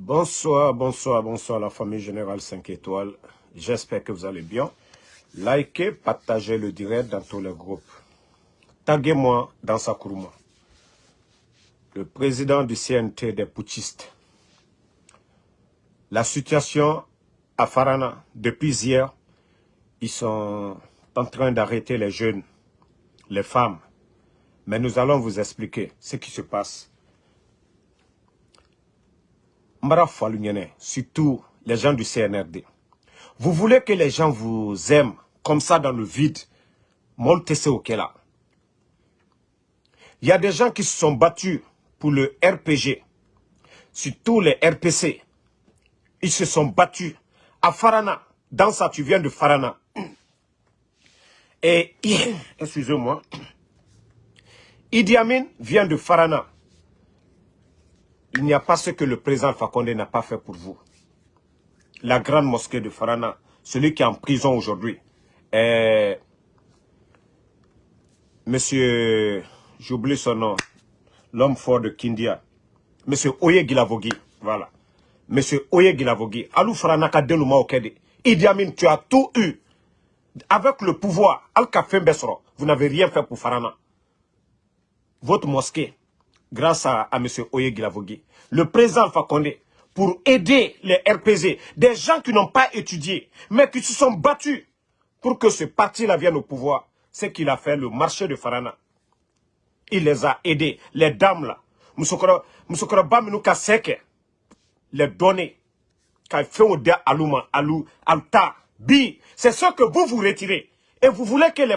Bonsoir, bonsoir, bonsoir la famille Générale 5 étoiles. J'espère que vous allez bien. Likez, partagez le direct dans tous les groupes. Taguez-moi dans Sakuruma. Le président du CNT des putschistes. La situation à Farana, depuis hier, ils sont en train d'arrêter les jeunes, les femmes. Mais nous allons vous expliquer ce qui se passe surtout les gens du CNRD. Vous voulez que les gens vous aiment comme ça dans le vide? Il y a des gens qui se sont battus pour le RPG, surtout les RPC. Ils se sont battus à Farana. Dans ça, tu viens de Farana. Et, excusez-moi, Idi Amin vient de Farana il n'y a pas ce que le président Fakonde n'a pas fait pour vous. La grande mosquée de Farana, celui qui est en prison aujourd'hui, Monsieur, j'oublie son nom, l'homme fort de Kindia, Monsieur Oye Gilavogi, voilà. Monsieur Oye Gilavogi, Alou Farana Kadeluma Okede, Idi Amin, tu as tout eu. Avec le pouvoir, Al Besro, vous n'avez rien fait pour Farana. Votre mosquée, grâce à, M. Oye Gilavogui, le président Fakonde, pour aider les RPZ, des gens qui n'ont pas étudié, mais qui se sont battus pour que ce parti-là vienne au pouvoir. C'est qu'il a fait le marché de Farana. Il les a aidés, les dames là. Moussokora Baminuka Seke, les données, qu'a fait au Aluma, Alou, Alta, Bi, c'est ce que vous vous retirez. Et vous voulez que les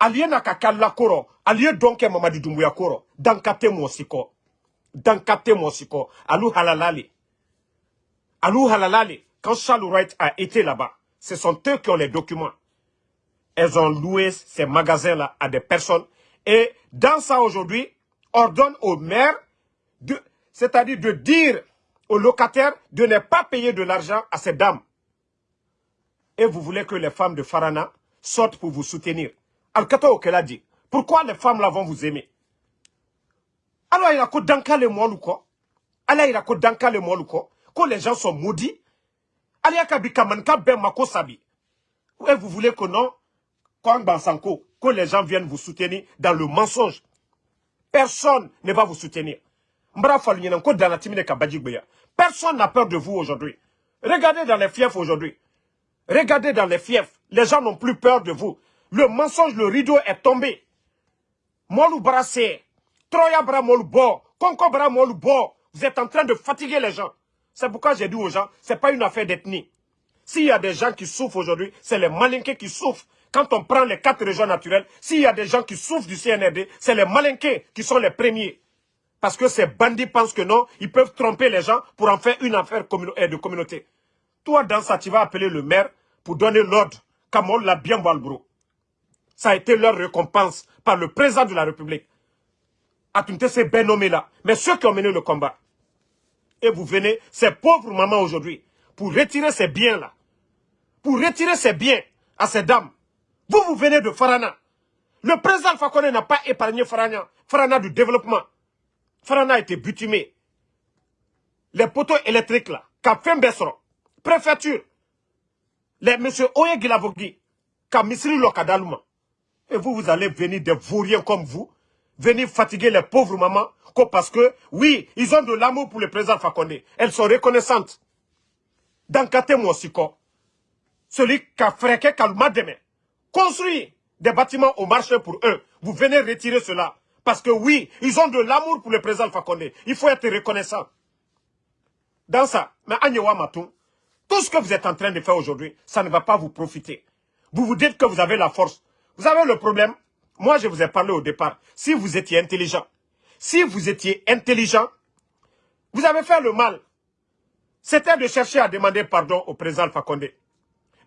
femmes là, aliena kakala koro, aliye donke Mamadi Doumbouya koro, dankate mosiko. Dankate mosiko. Alou halalali. Alou halalali. Quand Charles Wright a été là-bas, ce sont eux qui ont les documents. Elles ont loué ces magasins-là à des personnes. Et dans ça aujourd'hui, ordonne au maire, c'est-à-dire de dire aux locataires de ne pas payer de l'argent à ces dames. Et vous voulez que les femmes de Farana sortent pour vous soutenir. Al-Kato a dit, pourquoi les femmes là vont vous aimer? Alors il a que danka le quoi? Alors il a que danka le quoi? Que les gens sont maudits Alors il y a ben mako sabi. Et vous voulez que non? Que les gens viennent vous soutenir dans le mensonge. Personne ne va vous soutenir. Personne n'a peur de vous aujourd'hui. Regardez dans les fiefs aujourd'hui. Regardez dans les fiefs. Les gens n'ont plus peur de vous. Le mensonge, le rideau est tombé. Molu brassé, Troya bra bo, Konko bra bo. Vous êtes en train de fatiguer les gens. C'est pourquoi j'ai dit aux gens, c'est pas une affaire d'ethnie. S'il y a des gens qui souffrent aujourd'hui, c'est les malinqués qui souffrent. Quand on prend les quatre régions naturelles, s'il y a des gens qui souffrent du CNRD, c'est les malinqués qui sont les premiers. Parce que ces bandits pensent que non, ils peuvent tromper les gens pour en faire une affaire de communauté. Toi, dans ça, tu vas appeler le maire pour donner l'ordre. Comme l'a bien bro. Ça a été leur récompense par le président de la République. Atunte ces ben nommés-là. Mais ceux qui ont mené le combat. Et vous venez, ces pauvres mamans aujourd'hui, pour retirer ces biens-là. Pour retirer ces biens à ces dames. Vous, vous venez de Farana. Le président Fakone n'a pas épargné Farana. Farana du développement. Farana a été butumé. Les poteaux électriques là, Kafem Bessron, préfecture, les monsieur Oye Gilavogui, Kamisri Lokadaluma. Et vous, vous allez venir des vauriens comme vous, venir fatiguer les pauvres mamans, parce que, oui, ils ont de l'amour pour le président Fakonde. Elles sont reconnaissantes. Dans Kate Moussiko, celui qui a fréqué Kalma demain, construit des bâtiments au marché pour eux. Vous venez retirer cela. Parce que oui, ils ont de l'amour pour le président Fakonde. Il faut être reconnaissant. Dans ça, mais Agnewa Matou, tout ce que vous êtes en train de faire aujourd'hui, ça ne va pas vous profiter. Vous vous dites que vous avez la force. Vous avez le problème? Moi, je vous ai parlé au départ. Si vous étiez intelligent, si vous étiez intelligent, vous avez fait le mal. C'était de chercher à demander pardon au président Fakonde.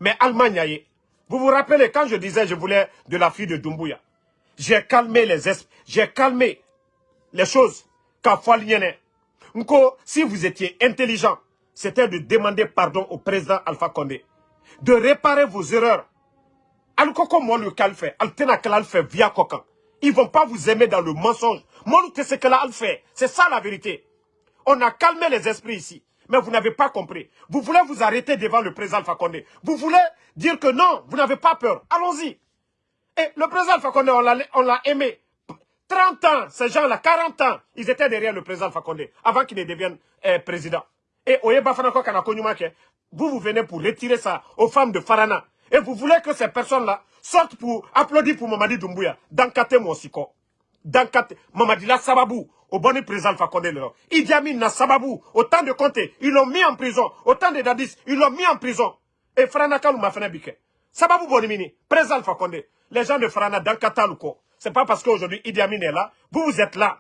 Mais Allemagne, vous vous rappelez quand je disais je voulais de la fille de Dumbuya J'ai calmé les j'ai calmé les choses. si vous étiez intelligent, c'était de demander pardon au président Alpha Condé. De réparer vos erreurs via ils vont pas vous aimer dans le mensonge c'est ça la vérité On a calmé les esprits ici. Mais vous n'avez pas compris. Vous voulez vous arrêter devant le président Fakonde. Vous voulez dire que non, vous n'avez pas peur. Allons-y. Et le président Fakonde, on l'a aimé. 30 ans, ces gens-là, 40 ans, ils étaient derrière le président Fakonde avant qu'il ne devienne euh, président. Et vous, vous venez pour retirer ça aux femmes de Farana. Et vous voulez que ces personnes-là sortent pour applaudir pour Mamadi Doumbouya? Dankate Monsiko. Dankate. Mamadi la Sababou. Au bon président Fakonde. Idi Amin na Sababou. Autant de Comté, ils l'ont mis en prison. Autant de Dadis, ils l'ont mis en prison. Et Farana Kalou m'a fait bique. Sababou Bonimini. Président Fakonde. Les gens de Farana, Dankata Luko. C'est pas parce qu'aujourd'hui Idi Amin est là. Vous, vous êtes là.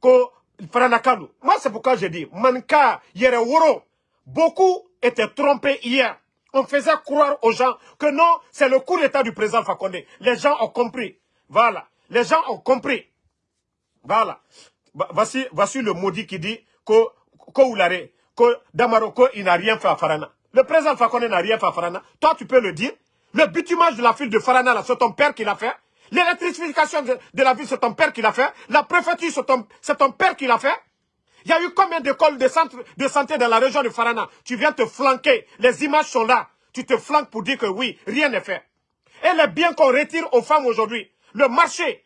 Ko Farana Kalou. Moi, c'est pourquoi je dis, Manka, Yere Woro. Beaucoup étaient trompés hier. On faisait croire aux gens que non, c'est le coup d'état du président Fakonde. Les gens ont compris. Voilà. Les gens ont compris. Voilà. Voici, voici le maudit qui dit que, que que Damaroko, il n'a rien fait à Farana. Le président Fakonde n'a rien fait à Farana. Toi, tu peux le dire. Le bitumage de la ville de Farana, c'est ton père qui l'a fait. L'électrification de, la ville, c'est ton père qui l'a fait. La préfecture, c'est ton père qui l'a fait. Il y a eu combien d'écoles de de santé dans la région de Farana? Tu viens te flanquer. Les images sont là. Tu te flanques pour dire que oui, rien n'est fait. Et les biens qu'on retire aux femmes aujourd'hui, le marché,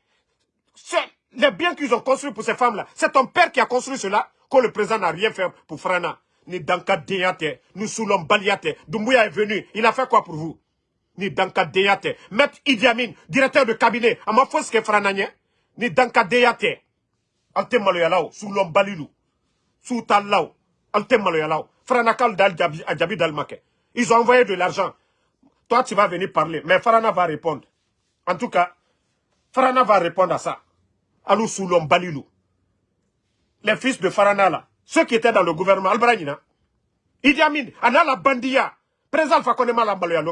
les biens qu'ils ont construits pour ces femmes-là, c'est ton père qui a construit cela, que le président n'a rien fait pour Farana. Ni Danka Deyate, nous Soulom Baliate. Doumbouya est venu, il a fait quoi pour vous? Ni Danka Deyate. Maître Idi Amin, directeur de cabinet, à ma fausse que Ni Danka Deyate. Alte Maloyalao, Soulom Balilou sous Talaw, Altemaloyalao, Franakal Dal Djabi Dalmake. Ils ont envoyé de l'argent. Toi, tu vas venir parler, mais Farana va répondre. En tout cas, Farana va répondre à ça. Alou Soulom Balilou. Les fils de Farana là, ceux qui étaient dans le gouvernement, Albraïna, Idi Amin, Anala Bandia, président Fakonema Lambaloya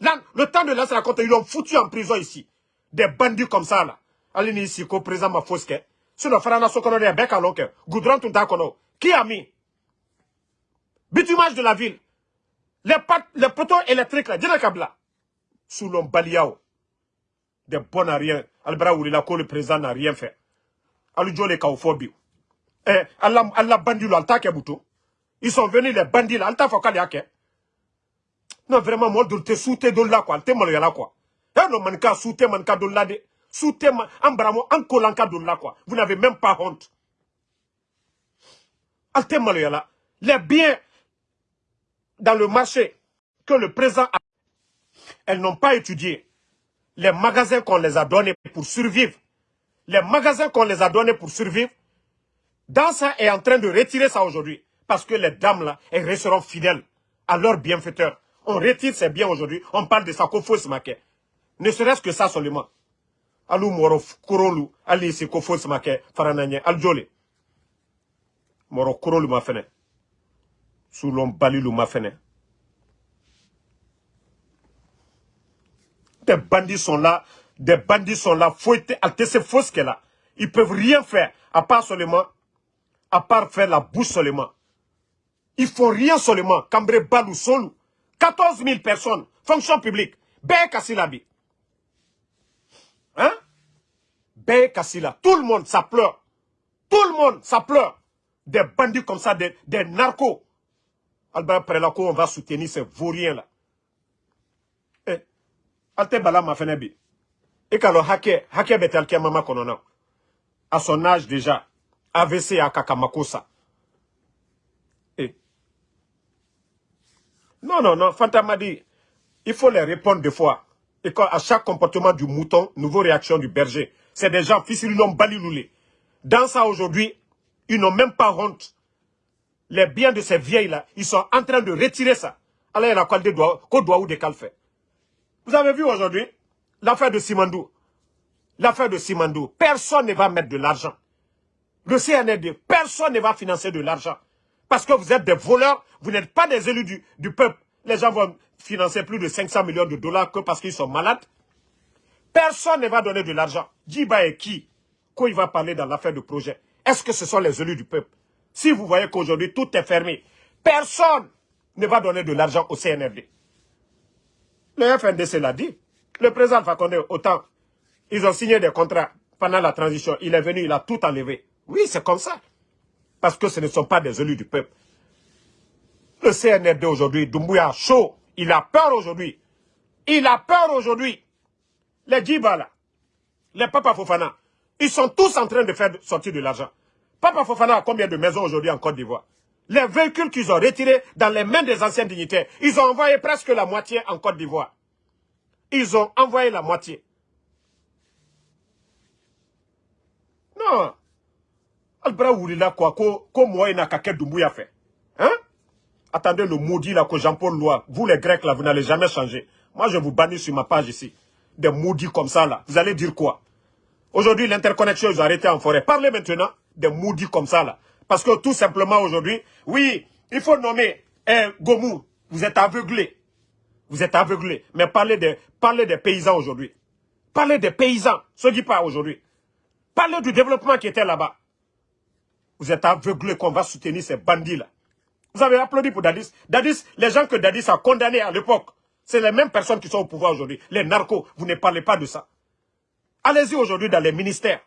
Là, le temps de lancer la compte, ils l'ont foutu en prison ici. Des bandits comme ça là. Alini ici, président Mafoske. Sinon, Farana Sokono de Beka Lonke. Goudron Tuntakono. Qui a mis Bitumage de la ville. Les, les poteaux électriques là. Sous l'homme Baliao. Des bons à rien. Albra Oulila, le président n'a rien fait. Aludjo les Kaofobi. Eh, Allah, Allah bandit alta kebuto. Ils sont venus les bandits là, alta fokali ake. Non, vraiment, moi, de te souter de là, quoi. Te malo yala, quoi. Eh, non, manka souter, manka de là, de. Soutema, Ambramo, Ankolanka là quoi. Vous n'avez même pas honte. Les biens dans le marché que le président a, elles n'ont pas étudié. Les magasins qu'on les a donnés pour survivre, les magasins qu'on les a donnés pour survivre, dans ça est en train de retirer ça aujourd'hui. Parce que les dames là, elles resteront fidèles à leurs bienfaiteurs. On retire ces biens aujourd'hui, on parle de faut se Ne serait-ce que ça seulement alu moro kurolu ali si ko fo sama ke farananye aljole moro kurolu ma fene. Sulon balilu ma fene. Des bandits sont là des bandits sont là être ces fausses que là ils peuvent rien faire à part seulement à part faire la bouche seulement. Ils font rien seulement cambré balou solu. 14 000 personnes fonction publique. Ben Kassilabi Hein? Ben Kassila. Tout le monde, ça pleure. Tout le monde, ça pleure. Des bandits comme ça, des, narcos. Albert Prelako, on va soutenir ces vauriens-là. Eh, alte bala ma fenebi. Et quand le hacker, hacker betel mama konona. À son âge déjà, AVC à Kakamakosa. Eh. Non, non, non, Fanta dit, il faut les répondre des fois. Et à chaque comportement du mouton, nouveau réaction du berger. C'est des gens, fils l'ont baliloulé. Dans ça aujourd'hui, ils n'ont même pas honte. Les biens de ces vieilles-là, ils sont en train de retirer ça. Alors il a quoi de ou des calfés. Vous avez vu aujourd'hui l'affaire de Simandou. L'affaire de Simandou. Personne ne va mettre de l'argent. Le CNRD, personne ne va financer de l'argent. Parce que vous êtes des voleurs, vous n'êtes pas des élus du peuple. Les gens vont financer plus de 500 millions de dollars que parce qu'ils sont malades. Personne ne va donner de l'argent. Djiba et qui? Quand il va parler dans l'affaire de projet Est-ce que ce sont les élus du peuple? Si vous voyez qu'aujourd'hui tout est fermé, personne ne va donner de l'argent au CNRD. Le FNDC l'a dit. Le président Fakonde, autant, ils ont signé des contrats pendant la transition. Il est venu, il a tout enlevé. Oui, c'est comme ça. Parce que ce ne sont pas des élus du peuple. Le CNRD aujourd'hui, Doumbouya chaud, il a peur aujourd'hui. Il a peur aujourd'hui. Les Djiba là, les Papa Fofana, ils sont tous en train de faire sortir de l'argent. Papa Fofana a combien de maisons aujourd'hui en Côte d'Ivoire? Les véhicules qu'ils ont retirés dans les mains des anciens dignitaires, ils ont envoyé presque la moitié en Côte d'Ivoire. Ils ont envoyé la moitié. Non. Albra Oulila quoi, ko moi n'a qu'à fait. Attendez le maudit là que Jean-Paul Lois, vous les Grecs là, vous n'allez jamais changer. Moi je vous bannis sur ma page ici. Des maudits comme ça là, vous allez dire quoi? Aujourd'hui l'interconnexion ils ont arrêté en forêt. Parlez maintenant des maudits comme ça là. Parce que tout simplement aujourd'hui, oui, il faut nommer eh, Gomou, vous êtes aveuglé. Vous êtes aveuglé. Mais parlez des, des paysans aujourd'hui. Parlez des paysans, ce qui pas aujourd'hui. Parlez du développement qui était là-bas. Vous êtes aveuglé qu'on va soutenir ces bandits-là. Vous avez applaudi pour Dadis. Dadis, les gens que Dadis a condamnés à l'époque, c'est les mêmes personnes qui sont au pouvoir aujourd'hui. Les narcos, vous ne parlez pas de ça. Allez-y aujourd'hui dans les ministères.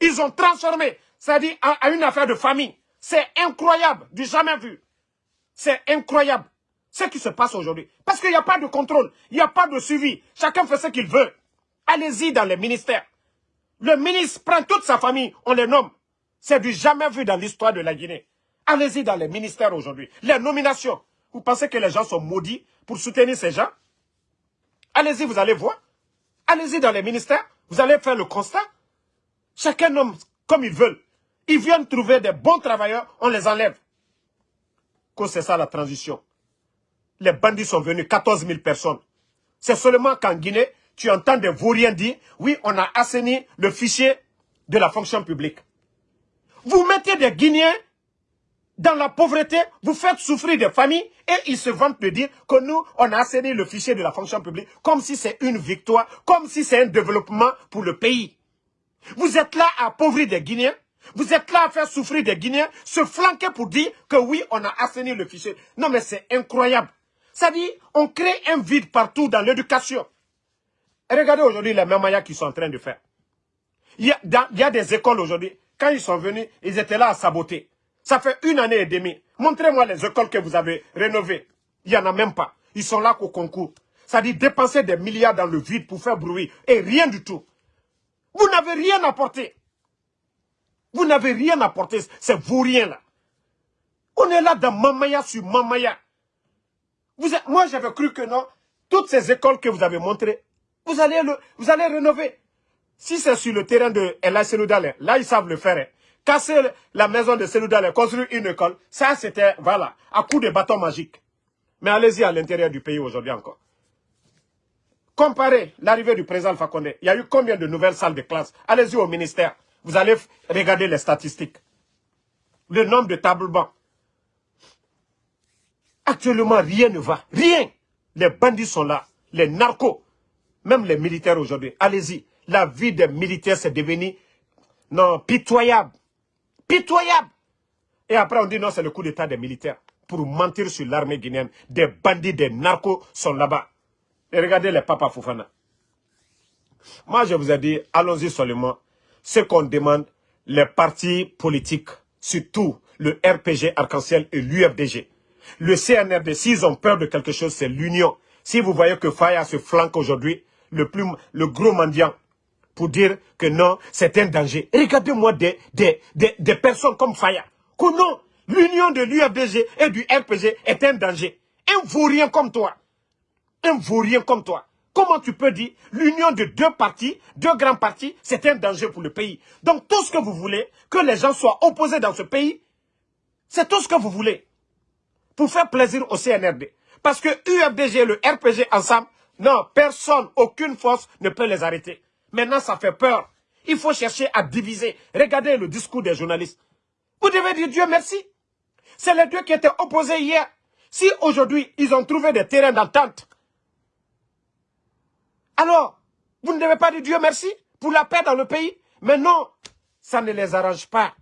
Ils ont transformé, c'est-à-dire à, une affaire de famille. C'est incroyable, du jamais vu. C'est incroyable ce qui se passe aujourd'hui. Parce qu'il n'y a pas de contrôle, il n'y a pas de suivi. Chacun fait ce qu'il veut. Allez-y dans les ministères. Le ministre prend toute sa famille, on les nomme. C'est du jamais vu dans l'histoire de la Guinée. Allez-y dans les ministères aujourd'hui. Les nominations. Vous pensez que les gens sont maudits pour soutenir ces gens? Allez-y, vous allez voir. Allez-y dans les ministères. Vous allez faire le constat. Chacun nomme comme ils veulent. Ils viennent trouver des bons travailleurs, on les enlève. Que c'est ça la transition. Les bandits sont venus, 14 000 personnes. C'est seulement qu'en Guinée, tu entends des vauriens dire, oui, on a assaini le fichier de la fonction publique. Vous mettez des Guinéens dans la pauvreté, vous faites souffrir des familles et ils se vantent de dire que nous, on a assaini le fichier de la fonction publique comme si c'est une victoire, comme si c'est un développement pour le pays. Vous êtes là à appauvrir des Guinéens, vous êtes là à faire souffrir des Guinéens, se flanquer pour dire que oui, on a assaini le fichier. Non mais c'est incroyable. Ça dit, on crée un vide partout dans l'éducation. Regardez aujourd'hui les mêmes qu'ils sont en train de faire. Il y a des écoles aujourd'hui, quand ils sont venus, ils étaient là à saboter. Ça fait une année et demie. Montrez-moi les écoles que vous avez rénovées. Il n'y en a même pas. Ils sont là qu'au concours. Ça dit dépenser des milliards dans le vide pour faire bruit. Et rien du tout. Vous n'avez rien apporté. Vous n'avez rien apporté. C'est vous rien là. On est là dans Mamaya sur Mamaya. Vous moi j'avais cru que non. Toutes ces écoles que vous avez montrées, vous allez, le, rénover. Si c'est sur le terrain de El là, ils savent le faire. Casser la maison de Seloudale, construire une école, ça, c'était, voilà, à coup de bâton magique. Mais allez-y à l'intérieur du pays aujourd'hui encore. Comparez l'arrivée du président Fakonde. Il y a eu combien de nouvelles salles de classe? Allez-y au ministère. Vous allez regarder les statistiques. Le nombre de tables bancs. Actuellement, rien ne va. Rien. Les bandits sont là. Les narcos. Même les militaires aujourd'hui. Allez-y la vie des militaires s'est devenue non, pitoyable. Pitoyable. Et après, on dit non, c'est le coup d'état des militaires. Pour mentir sur l'armée guinéenne. Des bandits, des narcos sont là-bas. Et regardez les papas Foufana. Moi, je vous ai dit, allons-y seulement. Ce qu'on demande, les partis politiques, surtout le RPG Arc-en-Ciel et l'UFDG. Le CNRD, s'ils ont peur de quelque chose, c'est l'union. Si vous voyez que Faya se flanque aujourd'hui, le, plus, le gros mendiant, pour dire que non, c'est un danger. Regardez-moi des, personnes comme Faya. Que non, l'union de l'UFDG et du RPG est un danger. Un vaurien comme toi. Un vaurien comme toi. Comment tu peux dire l'union de deux partis, deux grands partis, c'est un danger pour le pays? Donc tout ce que vous voulez, que les gens soient opposés dans ce pays, c'est tout ce que vous voulez. Pour faire plaisir au CNRD. Parce que UFDG et le RPG ensemble, non, personne, aucune force ne peut les arrêter. Maintenant, ça fait peur. Il faut chercher à diviser. Regardez le discours des journalistes. Vous devez dire Dieu merci. C'est les deux qui étaient opposés hier. Si aujourd'hui, ils ont trouvé des terrains d'entente, alors, vous ne devez pas dire Dieu merci pour la paix dans le pays. Mais non, ça ne les arrange pas.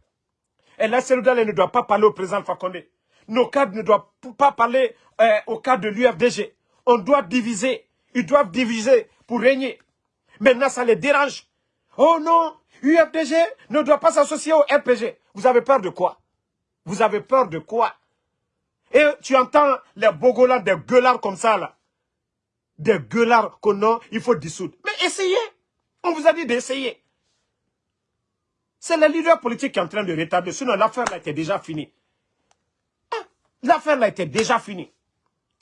Et là, elle ne doit pas parler au président Fakonde. Nos cadres ne doivent pas parler euh, au cadre de l'UFDG. On doit diviser. Ils doivent diviser pour régner. Maintenant, ça les dérange. Oh non, UFDG ne doit pas s'associer au RPG. Vous avez peur de quoi? Vous avez peur de quoi? Et tu entends les Bogolans, des gueulards comme ça, là. Des gueulards qu'on a, il faut dissoudre. Mais essayez. On vous a dit d'essayer. C'est le leader politique qui est en train de retarder. Sinon, l'affaire là était déjà finie. Ah, l'affaire là était déjà finie.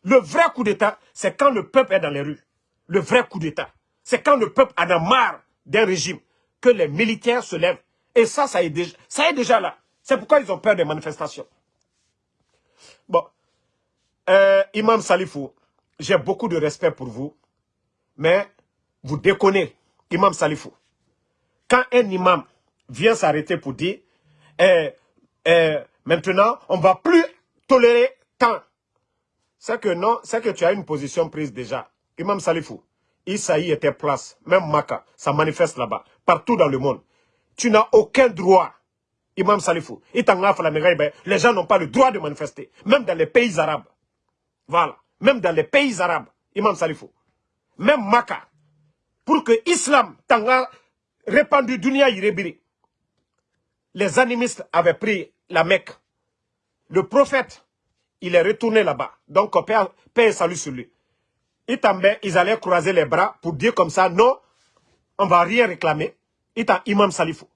Le vrai coup d'État, c'est quand le peuple est dans les rues. Le vrai coup d'État. C'est quand le peuple en a marre d'un régime que les militaires se lèvent. Et ça, ça est déjà, là. C'est pourquoi ils ont peur des manifestations. Bon. Euh, Imam Salifou, j'ai beaucoup de respect pour vous. Mais vous déconnez, Imam Salifou. Quand un imam vient s'arrêter pour dire eh, eh, maintenant, on ne va plus tolérer tant. C'est que non, c'est que tu as une position prise déjà. Imam Salifou, Isaïe était place, même Maka, ça manifeste là-bas, partout dans le monde. Tu n'as aucun droit, Imam Salifou. Les gens n'ont pas le droit de manifester, même dans les pays arabes. Voilà, même dans les pays arabes, Imam Salifou. Même Maka, pour que l'islam t'anga répandu dunia irebiri. Les animistes avaient pris la Mecque. Le prophète, il est retourné là-bas. Donc, paix et salut sur lui ils allaient croiser les bras pour dire comme ça, non, on ne va rien réclamer. Ita imam salifou.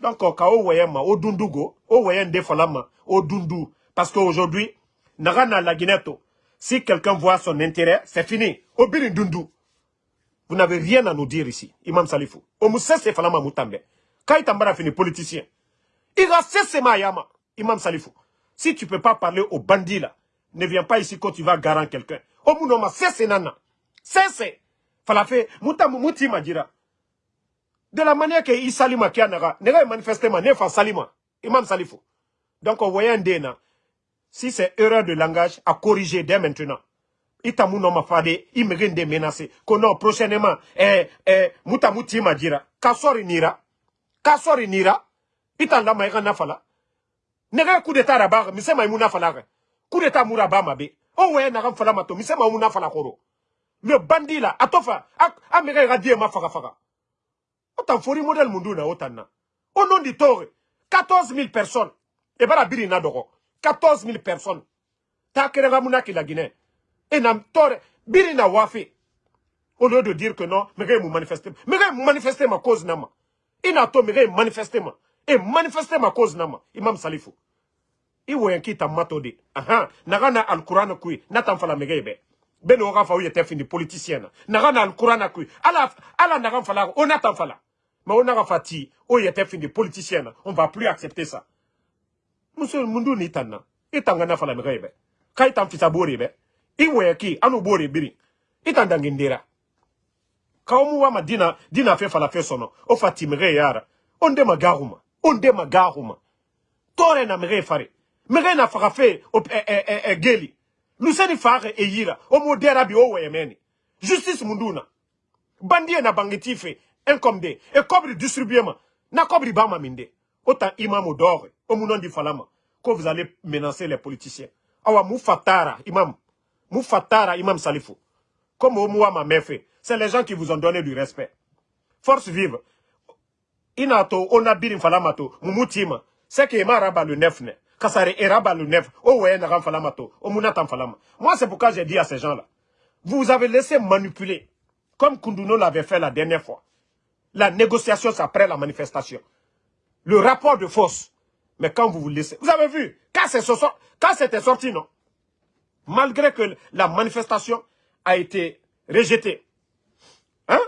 Donc, au wayema, au dundugo, au wayende falama, au dundu. Parce qu'aujourd'hui, nagana la guineto, si quelqu'un voit son intérêt, c'est fini. Au dundu. Vous n'avez rien à nous dire ici, imam salifou. Au mousse c'est falama moutambe. Quand il fini politicien, il va cesser yama, imam salifou. Si tu ne peux pas parler aux bandits là, ne viens pas ici quand tu vas garant quelqu'un. Omunoma, c'est nana. C'est Falafe, mutamu muti majira. De la manière que Isalima qui a naga, nega manifestement, nefa salima. Imam Salifou. Donc, on voyait un déna. Si c'est erreur de langage, à corriger dès maintenant. Itamu no mafade, imegin de menacer. Kono prochainement, eh, eh, mutamuti majira. Kasori nira. Kasori nira. Itanda maïga nafala. Nega coup d'état rabar, mise maïmouna falare. Coup d'état mouraba mabe. O wɛ na fala ma to mi se ma mun fala koro le bandi la atofa a me ga die ma faga faga. O tan fori model mundu na o tan na au nom du tore 14000 personnes. E bara biri na dogo 14000 personnes. Ta kere ga muna ki la Guinée et na tore biri na wafi. Au lieu de dire que non me ga mu manifester. Me ga manifester ma cause na ma. Ina to me ga manifester ma. Et manifester ma cause na ma. Imam salifou iwoyen kita aha. Nagana alqur'ana kui natan fala megebe. Beno oga fa uyete fini politicien nagana alqur'ana kui ala ala nagan fala natan fala mais on naga fati o yete fini politicien on va plus accepter ça. Muso mundu ni tanna itanga na fala megebe. Kai tan fisa bori be. Anu biri. Itanda ngindira. Kawomu wa madina dina fe fala fe sono. O fati mege yara. Onde magaruma onde magaruma tore na mege fare mege na faga fe o e, e, e, e geli. Luseni fare e yira. O modera bi o weyemeni justice munduna. Bandie na bangeti fe enkomde. E kobri distribuema na kobri bama minde. Autant imam dore. O munondi falama. Que vous allez menacer les politiciens. Awa mufatara imam. Mufatara imam salifu comme au ma mefe c'est les gens qui vous ont donné du respect. Force vive. Inato ona birin falamato mumutima c'est que maraba le neuf ne Kasare Eraba le. Oh ouais. Oh Falama. Moi, c'est pourquoi j'ai dit à ces gens-là. Vous avez laissé manipuler. Comme Kunduno l'avait fait la dernière fois. La négociation, c'est après la manifestation. Le rapport de force. Mais quand vous vous laissez... Vous avez vu, quand c'était sorti, non? Malgré que la manifestation a été rejetée. Hein?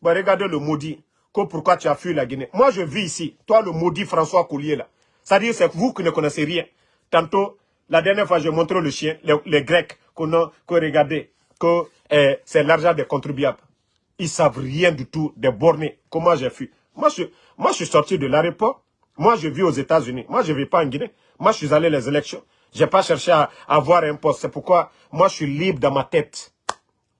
Bon, Regardez le maudit. Pourquoi tu as fui la Guinée Moi, je vis ici. Toi, le maudit François Coulier, là. C'est-à-dire, c'est vous qui ne connaissez rien. Tantôt, la dernière fois, j'ai montré le chien, les, Grecs, qu'on a, que eh, c'est l'argent des contribuables. Ils savent rien du tout des bornés. Comment j'ai fui? Moi je, moi, je suis sorti de l'aéroport. Moi, je vis aux États-Unis. Moi, je ne vis pas en Guinée. Moi, je suis allé les élections. Je n'ai pas cherché à, avoir un poste. C'est pourquoi moi, je suis libre dans ma tête.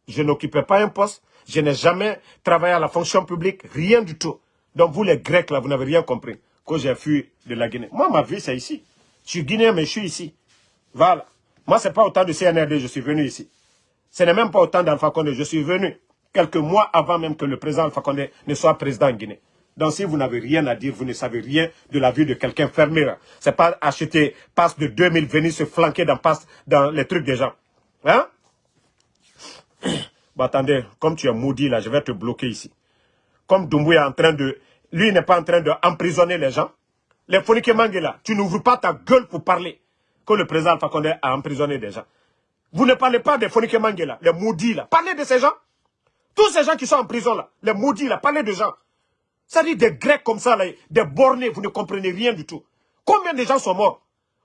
Je n'occupais pas un poste. Je n'ai jamais travaillé à la fonction publique. Rien du tout. Donc, vous, les Grecs, là, vous n'avez rien compris que j'ai fui de la Guinée. Moi, ma vie, c'est ici. Je suis guinéen, mais je suis ici. Voilà. Moi, ce n'est pas autant de CNRD, je suis venu ici. Ce n'est même pas autant d'Alpha Condé. Je suis venu quelques mois avant même que le président Alpha Condé ne soit président en Guinée. Donc si vous n'avez rien à dire, vous ne savez rien de la vie de quelqu'un, fermé. C'est pas acheter passe de 2000, venir se flanquer dans, dans les trucs des gens. Hein? Bah attendez, comme tu es maudit là, je vais te bloquer ici. Comme Doumbouya est en train de... Lui n'est pas en train d'emprisonner les gens. Les Fonike là, tu n'ouvres pas ta gueule pour parler que le président Alpha Condé a emprisonné des gens. Vous ne parlez pas des Fonike là, les maudits là. Parlez de ces gens. Tous ces gens qui sont en prison là, les maudits là, parlez de gens. Ça dit des Grecs comme ça des bornés, vous ne comprenez rien du tout. Combien de gens sont morts?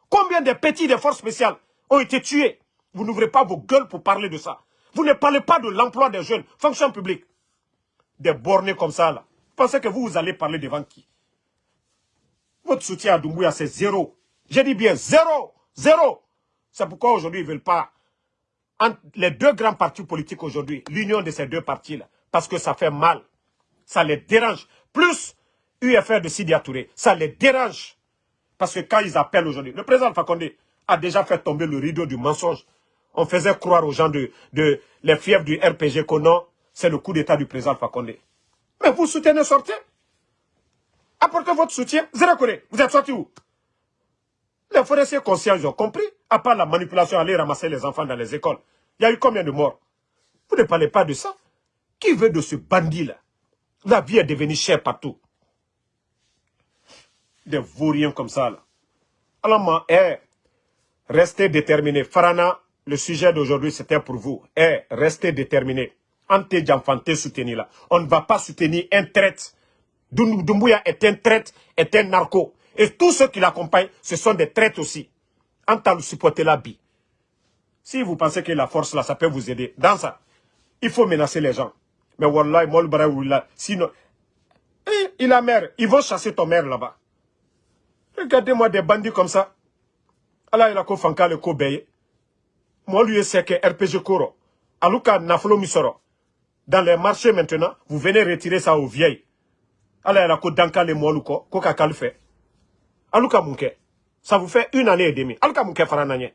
Combien de petits des forces spéciales ont été tués? Vous n'ouvrez pas vos gueules pour parler de ça. Vous ne parlez pas de l'emploi des jeunes, fonction publique. Des bornés comme ça là. Pensez que vous, vous allez parler devant qui? Votre soutien à Doumbouya, c'est zéro. J'ai dit bien zéro. Zéro. C'est pourquoi aujourd'hui, ils ne veulent pas... les deux grands partis politiques aujourd'hui, l'union de ces deux partis-là, parce que ça fait mal. Ça les dérange. Plus UFR de Sidi Touré, ça les dérange. Parce que quand ils appellent aujourd'hui, le président Fakonde a déjà fait tomber le rideau du mensonge. On faisait croire aux gens de, de les fiefs du RPG que non, c'est le coup d'état du président Fakonde. Mais vous soutenez, sortez. Apportez votre soutien. Zérakore, vous êtes sorti où? Les forestiers conscients, ils ont compris. À part la manipulation, aller ramasser les enfants dans les écoles. Il y a eu combien de morts? Vous ne parlez pas de ça? Qui veut de ce bandit-là? La vie est devenue chère partout. Des vauriens comme ça, là. Alors, eh, restez déterminés. Farana, le sujet d'aujourd'hui, c'était pour vous. Eh, restez déterminés. Ante Djamfante soutenir là. On ne va pas soutenir un traite Doumbouya est un traite, est un narco. Et tous ceux qui l'accompagnent, ce sont des traites aussi. En tant supporter la bi. Si vous pensez que la force là, ça peut vous aider, dans ça, il faut menacer les gens. Mais Wallah, Mol sinon, eh, il a mère, ils vont chasser ton mère là-bas. Regardez-moi des bandits comme ça. Allah il a ko fanka le ko beye. Moi lui c'est que RPG Koro. Aluka Naflo Misoro. Dans les marchés maintenant, vous venez retirer ça aux vieilles. Ala yɛrɛ ko dankale mɔlu kɔ ko ka kali fɛ alu ka mun kɛ ça vous fait une année et demie. Alu ka mun kɛ farana ɲɛ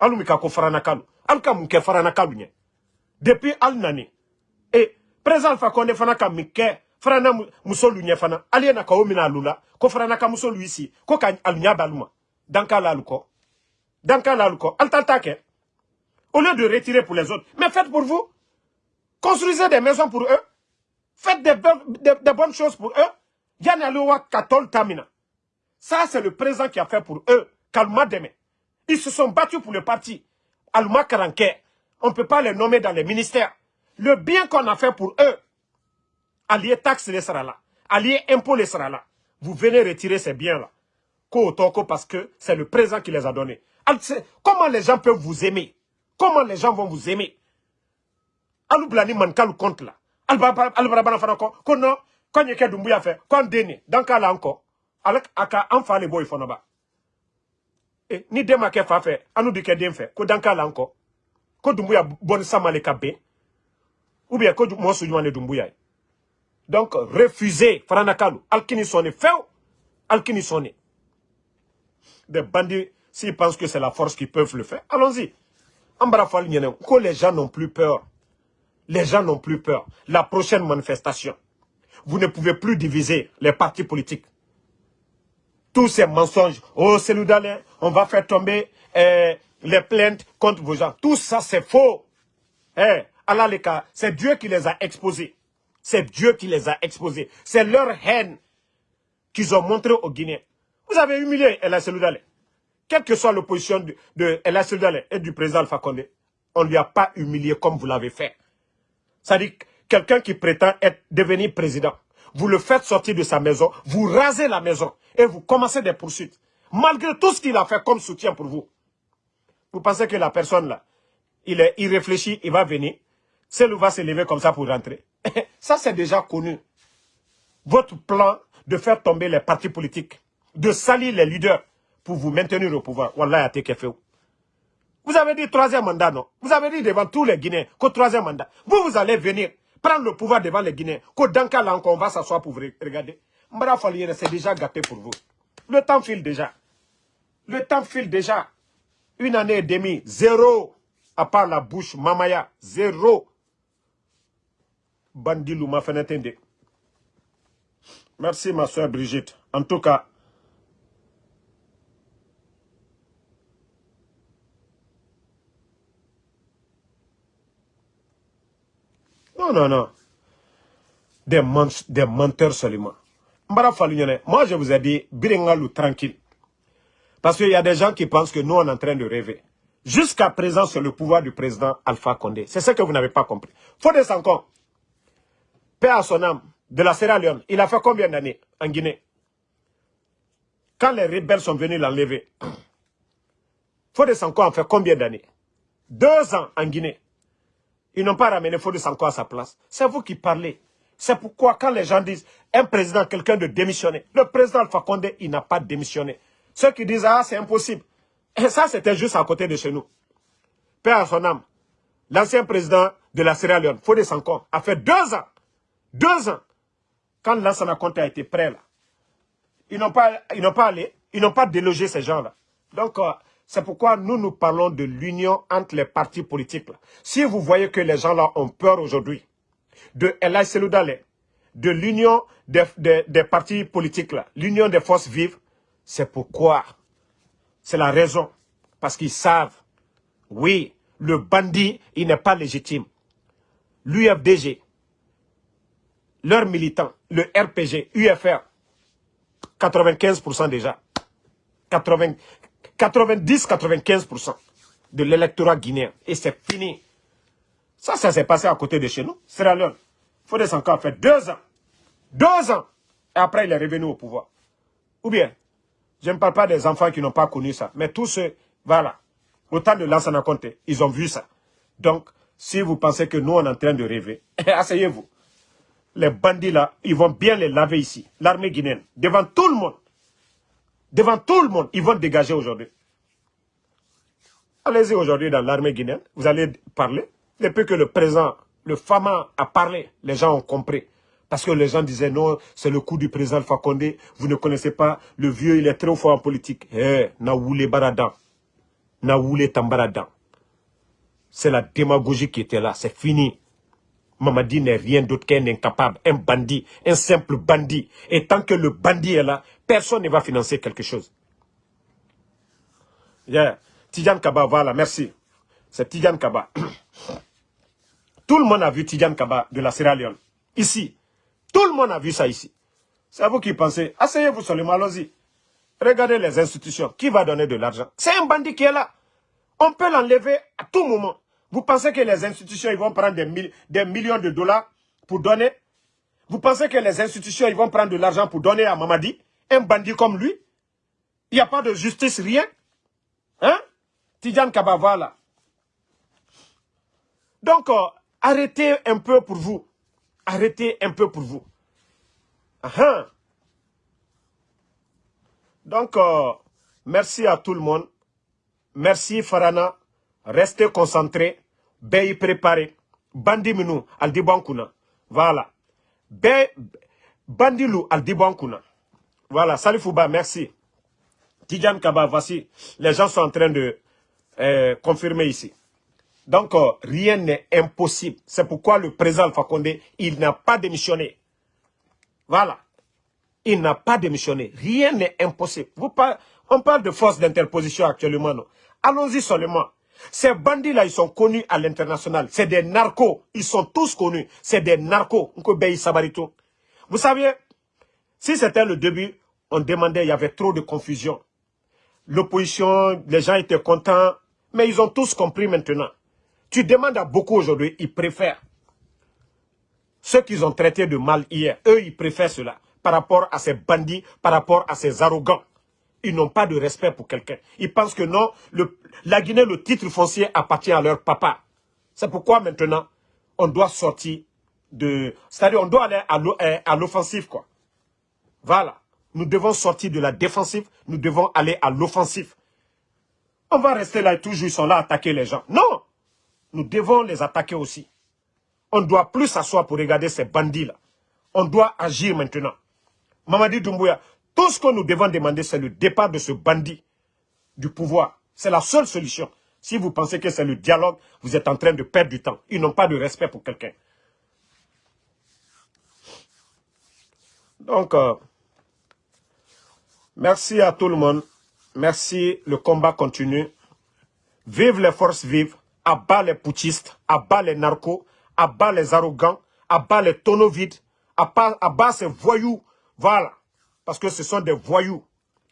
alu mi ka ko farana kalu. Alu ka mun kɛ farana kalu ɲɛ depuis alu nani e président alpha konde fana ka min kɛ farana musolu fana. Ali ye na ka o mina alu la ko si ko ka alu ɲa bɛ alu ma dankala alu kɔ dankala alu kɔ alu ta ta kɛ au lieu de retirer pour les autres mais faites pour vous construisez des maisons pour eux Faites des, bonnes choses pour eux. Katol Tamina. Ça, c'est le président qui a fait pour eux. Kalma Deme. Ils se sont battus pour le parti. Alma Karanke. On ne peut pas les nommer dans les ministères. Le bien qu'on a fait pour eux, allié taxe les sera là. Allié impôt les sera là. Vous venez retirer ces biens-là. Parce que c'est le président qui les a donnés. Comment les gens peuvent vous aimer? Comment les gens vont vous aimer? Aloublani Mankalu compte là albarabana fana kɔ ko non kɔn ye kɛ dumbuya fɛ den ne dan k'a la an kɔ ale a ka an fa le bɔ fana ba. E ni den ma kɛ fa fɛ an n'u bi kɛ den fɛ ko dan k'a la an kɔ ko dumbuya bɔnni sama le ka bien ko ye donc refuser farana kalu alkini sɔnni fewu alkini sɔnni des bandits s'ils pensent que c'est la force qui peuvent le faire allons-y. An bara ko les gens n'ont plus peur les gens n'ont plus peur. La prochaine manifestation, vous ne pouvez plus diviser les partis politiques. Tous ces mensonges, oh c'est on va faire tomber eh, les plaintes contre vos gens. Tout ça c'est faux. Eh, Allah c'est Dieu qui les a exposés. C'est Dieu qui les a exposés. C'est leur haine qu'ils ont montré aux Guinéens. Vous avez humilié El Seloudalé. Quelle que soit l'opposition de, de El et du président Alpha Condé, on ne lui a pas humilié comme vous l'avez fait. C'est-à-dire quelqu'un qui prétend être devenu président. Vous le faites sortir de sa maison, vous rasez la maison et vous commencez des poursuites. Malgré tout ce qu'il a fait comme soutien pour vous. Vous pensez que la personne là, il est irréfléchi, il va venir. Celle va se lever comme ça pour rentrer. ça c'est déjà connu. Votre plan de faire tomber les partis politiques, de salir les leaders pour vous maintenir au pouvoir. Wallah, a fait. Vous avez dit troisième mandat, non? Vous avez dit devant tous les Guinéens qu'au troisième mandat. Vous, vous allez venir prendre le pouvoir devant les Guinéens. Qu'au Danka, là encore, on va s'asseoir pour vous regarder. Mbara c'est déjà gâté pour vous. Le temps file déjà. Le temps file déjà. Une année et demie, zéro. À part la bouche, Mamaya, zéro. Bandi Louma Merci ma soeur Brigitte. En tout cas, non, non, non. Des, des menteurs seulement. Moi, je vous ai dit, Birengalou tranquille. Parce qu'il y a des gens qui pensent que nous, on est en train de rêver. Jusqu'à présent, c'est le pouvoir du président Alpha Condé. C'est ce que vous n'avez pas compris. Fodé Sanko, père à son âme, de la Sierra Leone, il a fait combien d'années en Guinée? Quand les rebelles sont venus l'enlever, Fodé Sanko a fait combien d'années? Deux ans en Guinée. Ils n'ont pas ramené Fodé Sanko à sa place. C'est vous qui parlez. C'est pourquoi quand les gens disent un président, quelqu'un de démissionner, le président Alpha Condé, il n'a pas démissionné. Ceux qui disent, ah, c'est impossible. Et ça, c'était juste à côté de chez nous. Père à son âme, l'ancien président de la Sierra Leone, Fodé Sanko, a fait deux ans, deux ans, quand Conte a été prêt là. Ils n'ont pas, pas allé, ils n'ont pas délogé ces gens-là. Donc, euh, c'est pourquoi nous, nous parlons de l'union entre les partis politiques. Si vous voyez que les gens-là ont peur aujourd'hui de Elay Seloudale, de l'union des, des, partis politiques, l'union des forces vives, c'est pourquoi, c'est la raison, parce qu'ils savent, oui, le bandit, il n'est pas légitime. L'UFDG, leurs militants, le RPG, UFR, 95% déjà, 90-95% de l'électorat guinéen. Et c'est fini. Ça, ça s'est passé à côté de chez nous. Sierra Leone. Sanka a fait deux ans. Deux ans. Et après, il est revenu au pouvoir. Ou bien, je ne parle pas des enfants qui n'ont pas connu ça. Mais tous ceux, voilà, au temps de Lansana Conte, ils ont vu ça. Donc, si vous pensez que nous, on est en train de rêver, asseyez-vous. Les bandits là, ils vont bien les laver ici. L'armée guinéenne, devant tout le monde. Devant tout le monde, ils vont dégager aujourd'hui. Allez-y aujourd'hui dans l'armée guinéenne, vous allez parler. Depuis que le président, le Fama a parlé, les gens ont compris. Parce que les gens disaient non, c'est le coup du président Fakonde, vous ne connaissez pas, le vieux il est trop fort en politique. Eh, Naoulé Baradan, Naoulé Tambaradan. C'est la démagogie qui était là, c'est fini. Mamadi n'est rien d'autre qu'un incapable, un bandit, un simple bandit. Et tant que le bandit est là, personne ne va financer quelque chose. Yeah. Kaba, voilà, merci. C'est Tidjan Kaba. Tout le monde a vu Tidjan Kaba de la Sierra Leone. Ici, tout le monde a vu ça ici. C'est à vous qui pensez. Asseyez-vous sur le allons-y. Regardez les institutions. Qui va donner de l'argent? C'est un bandit qui est là. On peut l'enlever à tout moment. Vous pensez que les institutions ils vont prendre des, millions de dollars pour donner? Vous pensez que les institutions ils vont prendre de l'argent pour donner à Mamadi? Un bandit comme lui? Il n'y a pas de justice, rien? Hein? Tidjan Kabava là. Donc, euh, arrêtez un peu pour vous. Arrêtez un peu pour vous. Uh Donc, euh, merci à tout le monde. Merci Farana. Restez concentrés. Béy préparé. Bandiminu al dibankuna. Voilà. Bé Bandilou al dibankuna. Voilà. Salifouba, merci. Tidjan Kaba, voici. Les gens sont en train de euh, confirmer ici. Donc, euh, rien n'est impossible. C'est pourquoi le président Fakonde, il n'a pas démissionné. Voilà. Il n'a pas démissionné. Rien n'est impossible. On parle de force d'interposition actuellement, non? Allons-y seulement. Ces bandits-là, ils sont connus à l'international. C'est des narcos. Ils sont tous connus. C'est des narcos. Vous savez, si c'était le début, on demandait, il y avait trop de confusion. L'opposition, les gens étaient contents, mais ils ont tous compris maintenant. Tu demandes à beaucoup aujourd'hui, ils préfèrent. Ceux qu'ils ont traités de mal hier, eux, ils préfèrent cela. Par rapport à ces bandits, par rapport à ces arrogants. Ils n'ont pas de respect pour quelqu'un. Ils pensent que non, la Guinée, le titre foncier appartient à leur papa. C'est pourquoi maintenant, on doit sortir de... C'est-à-dire, on doit aller à l'offensive, quoi. Voilà. Nous devons sortir de la défensive, nous devons aller à l'offensive. On va rester là et toujours, ils sont là à attaquer les gens. Non nous devons les attaquer aussi. On ne doit plus s'asseoir pour regarder ces bandits-là. On doit agir maintenant. Mamadi Doumbouya, tout ce que nous devons demander, c'est le départ de ce bandit du pouvoir. C'est la seule solution. Si vous pensez que c'est le dialogue, vous êtes en train de perdre du temps. Ils n'ont pas de respect pour quelqu'un. Donc, euh, merci à tout le monde. Merci, le combat continue. Vive les forces vives, abat les putschistes, abat les narcos, abat les arrogants, abat les tonneaux vides, abat, ces voyous. Voilà. Parce que ce sont des voyous.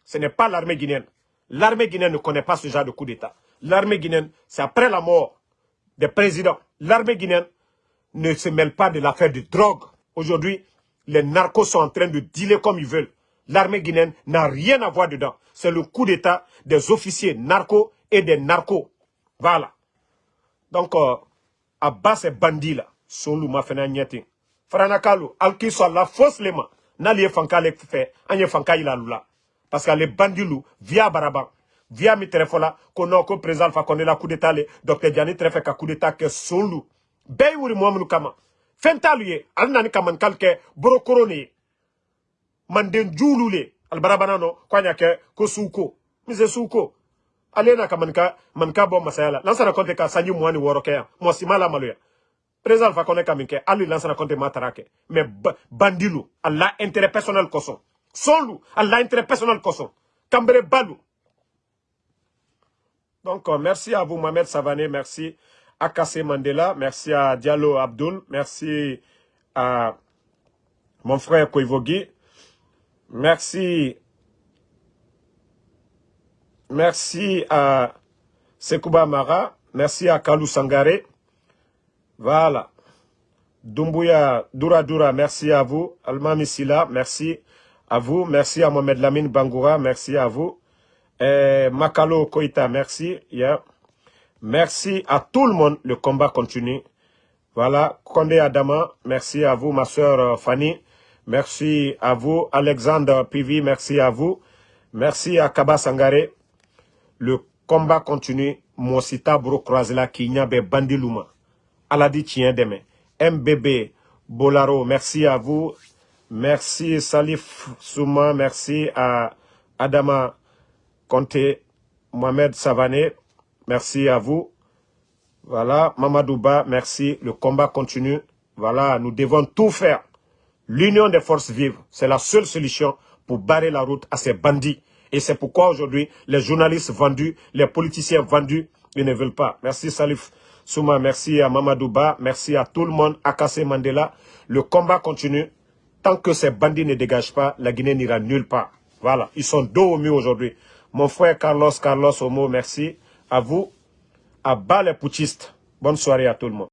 Ce n'est pas l'armée guinéenne. L'armée guinéenne ne connaît pas ce genre de coup d'État. L'armée guinéenne, c'est après la mort des présidents. L'armée guinéenne ne se mêle pas de l'affaire de drogue. Aujourd'hui, les narcos sont en train de dealer comme ils veulent. L'armée guinéenne n'a rien à voir dedans. C'est le coup d'État des officiers narcos et des narcos. Voilà. Donc, euh, à bas ces bandits-là, Solu ma fena nyeti. Franakalu, al qui soit la fausse lema. N'ali e fanka le fait, anye fanka ila lula. Parce que les bandits lou, via Baraban, via mi telefola, kono ko président fa connaît la coup d'état le, docteur Diani trefe ka coup d'état que Solu. Bey wuri muamunu kama. Fentalu ye, al nani borokoroni. Manden julu le, al barabanano, kwanya ke, ko suko. Mise suko. alena ka manka manka bo masayala lansana konte ka sanji woro ke mo simala maluya président fa kone ka minke ali lansana konte matarake mais bandilu alla intérêt personnel koso solu alla intérêt personnel koso kambere balu donc euh, merci à vous Mohamed Savané merci à Kassé Mandela merci à Diallo Abdul merci à mon frère Koivogi merci Merci à Sekouba Mara. Merci à Kalou Sangare. Voilà. Dumbuya Dura Dura, merci à vous. Alma Misila, merci à vous. Merci à Mohamed Lamine Bangoura, merci à vous. Makalo Koita, merci. Merci à tout le monde. Le combat continue. Voilà. Kondé Adama, merci à vous. Ma soeur Fanny, merci à vous. Alexandre Pivi, merci à vous. Merci à Kaba Sangare. Le combat continue. Mosita Bro Croisela Kinyabe Bandiluma. Aladi Tien Deme. MBB Bolaro, merci à vous. Merci Salif Souma, merci à Adama Conte, Mohamed Savané, merci à vous. Voilà, Mamadouba, merci. Le combat continue. Voilà, nous devons tout faire. L'union des forces vives, c'est la seule solution pour barrer la route à ces bandits. Et c'est pourquoi aujourd'hui, les journalistes vendus, les politiciens vendus, ils ne veulent pas. Merci Salif Souma, merci à Mamadouba, merci à tout le monde, à Kassé Mandela. Le combat continue. Tant que ces bandits ne dégagent pas, la Guinée n'ira nulle part. Voilà, ils sont dos au mur aujourd'hui. Mon frère Carlos, Carlos Homo, merci. À vous, à bas les putschistes. Bonne soirée à tout le monde.